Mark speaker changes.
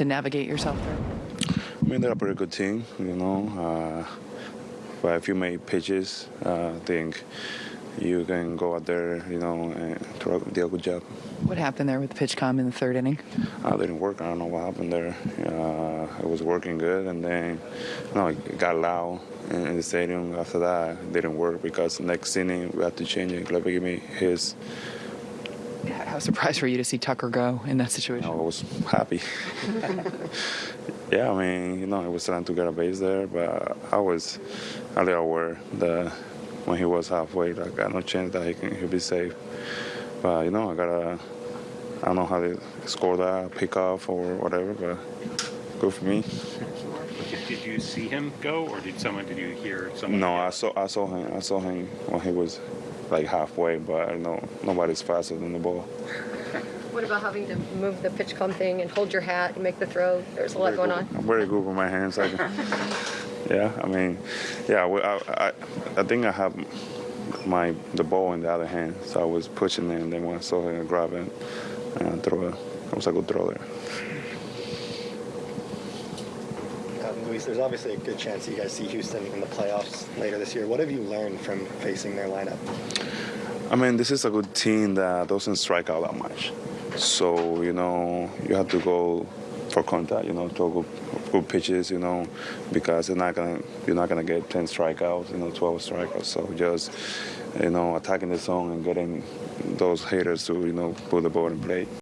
Speaker 1: to navigate yourself through?
Speaker 2: I mean, they're a pretty good team, you know. Uh, but if you make pitches, uh, I think you can go out there, you know, and do a good job.
Speaker 1: What happened there with the PitchCom in the third inning?
Speaker 2: Uh, didn't work. I don't know what happened there. Uh, it was working good, and then you know, it got loud in, in the stadium. After that, it didn't work because next inning we had to change it. Glebby gave me his.
Speaker 1: How surprised were you to see Tucker go in that situation?
Speaker 2: I was happy. yeah, I mean, you know, he was trying to get a base there, but I was a little aware that when he was halfway, like, I got no chance that he can he'll be safe. But you know, I gotta. I don't know how to score that, pick off or whatever, but good for me.
Speaker 3: Did, did you see him go, or did someone? Did you hear someone?
Speaker 2: No, I saw. I saw him. I saw him when he was like halfway, but I know nobody's faster than the ball.
Speaker 4: What about having to move the PitchCom thing and hold your hat and make the throw? There's a lot going on.
Speaker 2: I'm very good with my hands. I can, yeah, I mean, yeah, I, I, I think I have my the ball in the other hand, so I was pushing it, and then when I saw him grab it and throw it, it was a good throw
Speaker 5: there's obviously a good chance you guys see Houston in the playoffs later this year. What have you learned from facing their lineup?
Speaker 2: I mean, this is a good team that doesn't strike out that much. So, you know, you have to go for contact, you know, throw good, good pitches, you know, because you're not gonna you're not gonna get 10 strikeouts, you know, 12 strikeouts. So just, you know, attacking the zone and getting those hitters to, you know, put the ball in play.